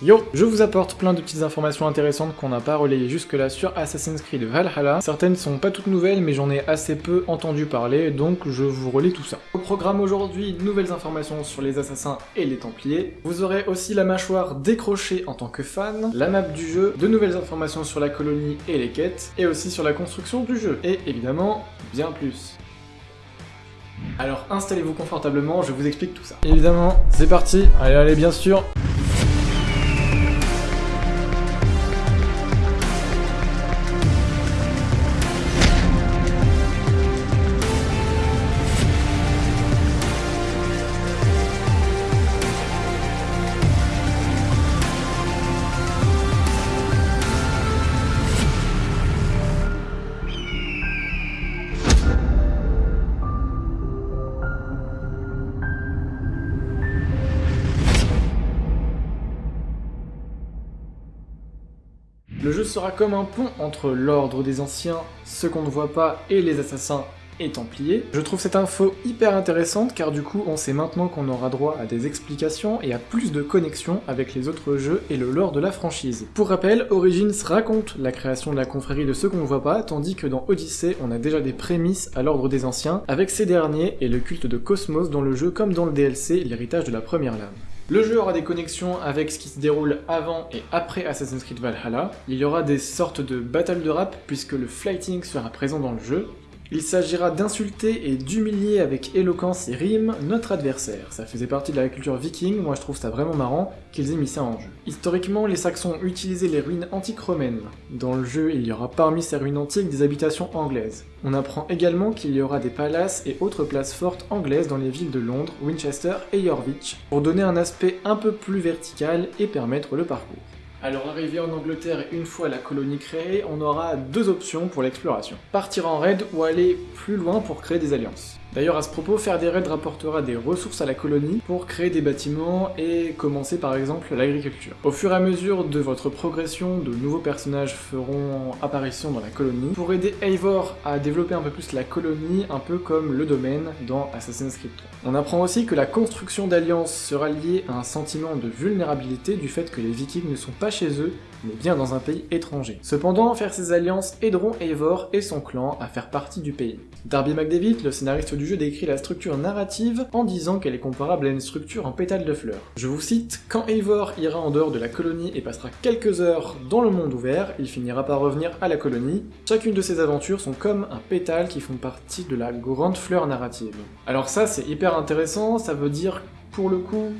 Yo Je vous apporte plein de petites informations intéressantes qu'on n'a pas relayées jusque-là sur Assassin's Creed Valhalla. Certaines sont pas toutes nouvelles, mais j'en ai assez peu entendu parler, donc je vous relis tout ça. Au programme aujourd'hui, nouvelles informations sur les assassins et les templiers. Vous aurez aussi la mâchoire décrochée en tant que fan, la map du jeu, de nouvelles informations sur la colonie et les quêtes, et aussi sur la construction du jeu. Et évidemment, bien plus. Alors installez-vous confortablement, je vous explique tout ça. Évidemment, c'est parti, allez allez bien sûr Le jeu sera comme un pont entre l'ordre des anciens, ceux qu'on ne voit pas, et les assassins et templiers. Je trouve cette info hyper intéressante car du coup on sait maintenant qu'on aura droit à des explications et à plus de connexions avec les autres jeux et le lore de la franchise. Pour rappel, Origins raconte la création de la confrérie de ceux qu'on ne voit pas, tandis que dans Odyssey on a déjà des prémices à l'ordre des anciens, avec ces derniers et le culte de Cosmos dans le jeu comme dans le DLC, l'héritage de la première lame. Le jeu aura des connexions avec ce qui se déroule avant et après Assassin's Creed Valhalla. Il y aura des sortes de battles de rap puisque le flighting sera présent dans le jeu. Il s'agira d'insulter et d'humilier avec éloquence et rime notre adversaire. Ça faisait partie de la culture viking, moi je trouve ça vraiment marrant qu'ils aient mis ça en jeu. Historiquement, les Saxons utilisaient les ruines antiques romaines. Dans le jeu, il y aura parmi ces ruines antiques des habitations anglaises. On apprend également qu'il y aura des palaces et autres places fortes anglaises dans les villes de Londres, Winchester et Yorwich, pour donner un aspect un peu plus vertical et permettre le parcours. Alors arrivé en Angleterre une fois la colonie créée, on aura deux options pour l'exploration. Partir en raid ou aller plus loin pour créer des alliances. D'ailleurs à ce propos, faire des raids rapportera des ressources à la colonie pour créer des bâtiments et commencer par exemple l'agriculture. Au fur et à mesure de votre progression, de nouveaux personnages feront apparition dans la colonie pour aider Eivor à développer un peu plus la colonie, un peu comme le domaine dans Assassin's Creed 3. On apprend aussi que la construction d'alliances sera liée à un sentiment de vulnérabilité du fait que les vikings ne sont pas chez eux, mais bien dans un pays étranger. Cependant, faire ces alliances aideront Eivor et son clan à faire partie du pays. Darby McDavid, le scénariste du jeu, décrit la structure narrative en disant qu'elle est comparable à une structure en pétales de fleurs. Je vous cite, quand Eivor ira en dehors de la colonie et passera quelques heures dans le monde ouvert, il finira par revenir à la colonie. Chacune de ces aventures sont comme un pétale qui font partie de la grande fleur narrative. Alors ça, c'est hyper intéressant, ça veut dire, pour le coup,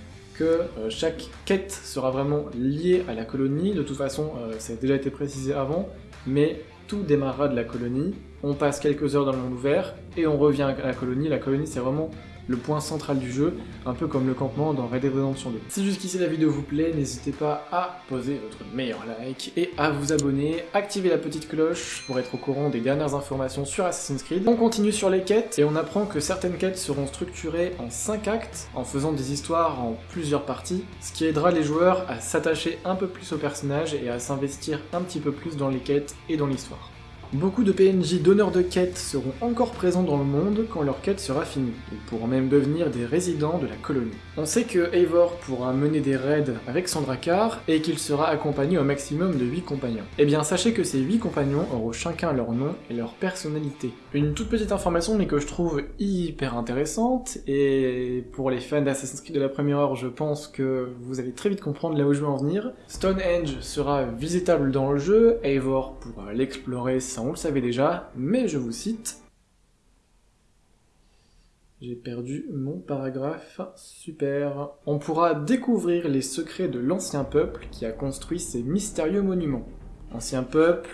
euh, chaque quête sera vraiment liée à la colonie, de toute façon euh, ça a déjà été précisé avant, mais tout démarrera de la colonie, on passe quelques heures dans le monde ouvert, et on revient à la colonie, la colonie c'est vraiment le point central du jeu, un peu comme le campement dans Red Dead Redemption 2. Si jusqu'ici la vidéo vous plaît, n'hésitez pas à poser votre meilleur like et à vous abonner, activer la petite cloche pour être au courant des dernières informations sur Assassin's Creed. On continue sur les quêtes et on apprend que certaines quêtes seront structurées en 5 actes, en faisant des histoires en plusieurs parties, ce qui aidera les joueurs à s'attacher un peu plus au personnage et à s'investir un petit peu plus dans les quêtes et dans l'histoire. Beaucoup de PNJ donneurs de quêtes seront encore présents dans le monde quand leur quête sera finie. Ils pourront même devenir des résidents de la colonie. On sait que Eivor pourra mener des raids avec son Drakkar et qu'il sera accompagné au maximum de 8 compagnons. Eh bien sachez que ces 8 compagnons auront chacun leur nom et leur personnalité. Une toute petite information mais que je trouve hyper intéressante et pour les fans d'Assassin's Creed de la première heure je pense que vous allez très vite comprendre là où je veux en venir. Stonehenge sera visitable dans le jeu, Eivor pourra l'explorer on le savait déjà, mais je vous cite. J'ai perdu mon paragraphe, super. On pourra découvrir les secrets de l'ancien peuple qui a construit ces mystérieux monuments. Ancien peuple,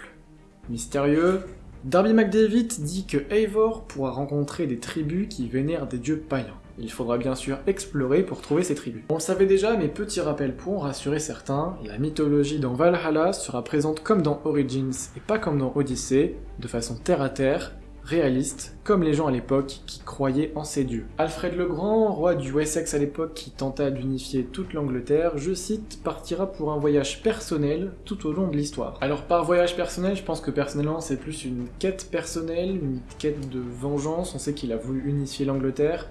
mystérieux... Darby McDavid dit que Eivor pourra rencontrer des tribus qui vénèrent des dieux païens. Il faudra bien sûr explorer pour trouver ces tribus. On savait déjà, mais petit rappel pour rassurer certains, la mythologie dans Valhalla sera présente comme dans Origins et pas comme dans Odyssey, de façon terre à terre, réaliste, comme les gens à l'époque qui croyaient en ces dieux. Alfred le Grand, roi du Wessex à l'époque qui tenta d'unifier toute l'Angleterre, je cite, partira pour un voyage personnel tout au long de l'histoire. Alors par voyage personnel, je pense que personnellement c'est plus une quête personnelle, une quête de vengeance, on sait qu'il a voulu unifier l'Angleterre,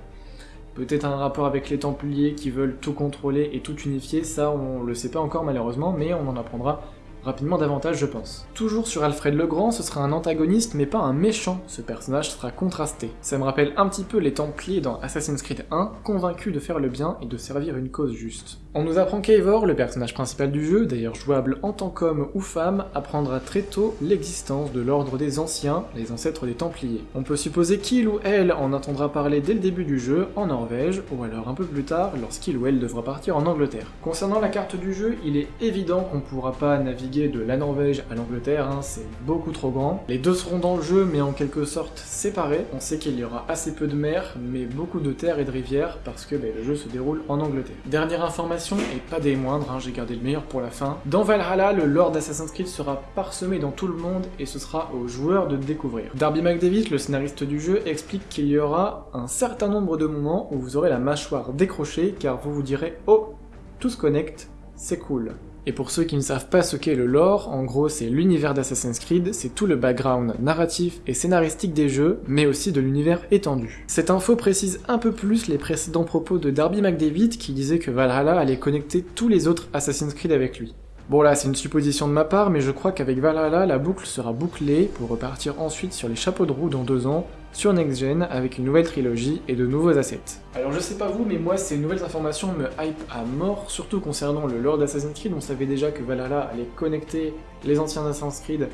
Peut-être un rapport avec les Templiers qui veulent tout contrôler et tout unifier, ça on le sait pas encore malheureusement, mais on en apprendra rapidement davantage je pense. Toujours sur Alfred le Grand, ce sera un antagoniste mais pas un méchant, ce personnage sera contrasté. Ça me rappelle un petit peu les Templiers dans Assassin's Creed 1, convaincus de faire le bien et de servir une cause juste. On nous apprend qu'Eivor, le personnage principal du jeu, d'ailleurs jouable en tant qu'homme ou femme, apprendra très tôt l'existence de l'ordre des Anciens, les ancêtres des Templiers. On peut supposer qu'il ou elle en entendra parler dès le début du jeu, en Norvège, ou alors un peu plus tard, lorsqu'il ou elle devra partir en Angleterre. Concernant la carte du jeu, il est évident qu'on pourra pas naviguer de la Norvège à l'Angleterre, hein, c'est beaucoup trop grand. Les deux seront dans le jeu, mais en quelque sorte séparés. On sait qu'il y aura assez peu de mer, mais beaucoup de terres et de rivières, parce que ben, le jeu se déroule en Angleterre. Dernière information, et pas des moindres, hein, j'ai gardé le meilleur pour la fin. Dans Valhalla, le lore d'Assassin's Creed sera parsemé dans tout le monde, et ce sera aux joueurs de découvrir. Darby McDavid, le scénariste du jeu, explique qu'il y aura un certain nombre de moments où vous aurez la mâchoire décrochée, car vous vous direz « Oh, tout se connecte, c'est cool ». Et pour ceux qui ne savent pas ce qu'est le lore, en gros c'est l'univers d'Assassin's Creed, c'est tout le background narratif et scénaristique des jeux, mais aussi de l'univers étendu. Cette info précise un peu plus les précédents propos de Darby McDavid qui disait que Valhalla allait connecter tous les autres Assassin's Creed avec lui. Bon là, c'est une supposition de ma part, mais je crois qu'avec Valhalla, la boucle sera bouclée pour repartir ensuite sur les chapeaux de roue dans deux ans, sur Next Gen, avec une nouvelle trilogie et de nouveaux assets. Alors je sais pas vous, mais moi ces nouvelles informations me hype à mort, surtout concernant le lore d'Assassin's Creed, on savait déjà que Valhalla allait connecter les anciens Assassin's Creed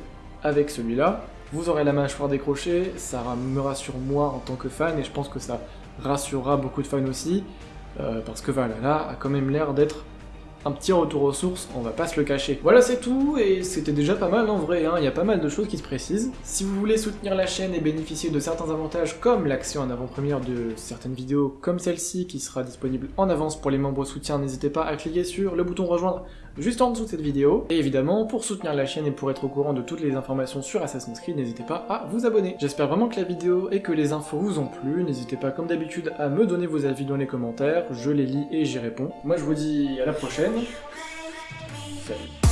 avec celui-là. Vous aurez la mâchoire décrochée, ça me rassure moi en tant que fan, et je pense que ça rassurera beaucoup de fans aussi, euh, parce que Valhalla a quand même l'air d'être un petit retour aux sources, on va pas se le cacher. Voilà c'est tout, et c'était déjà pas mal en vrai, hein. il y a pas mal de choses qui se précisent. Si vous voulez soutenir la chaîne et bénéficier de certains avantages comme l'accès en avant-première de certaines vidéos comme celle-ci qui sera disponible en avance pour les membres soutiens, n'hésitez pas à cliquer sur le bouton rejoindre juste en dessous de cette vidéo. Et évidemment, pour soutenir la chaîne et pour être au courant de toutes les informations sur Assassin's Creed, n'hésitez pas à vous abonner. J'espère vraiment que la vidéo et que les infos vous ont plu, n'hésitez pas comme d'habitude à me donner vos avis dans les commentaires, je les lis et j'y réponds. Moi je vous dis à la prochaine, salut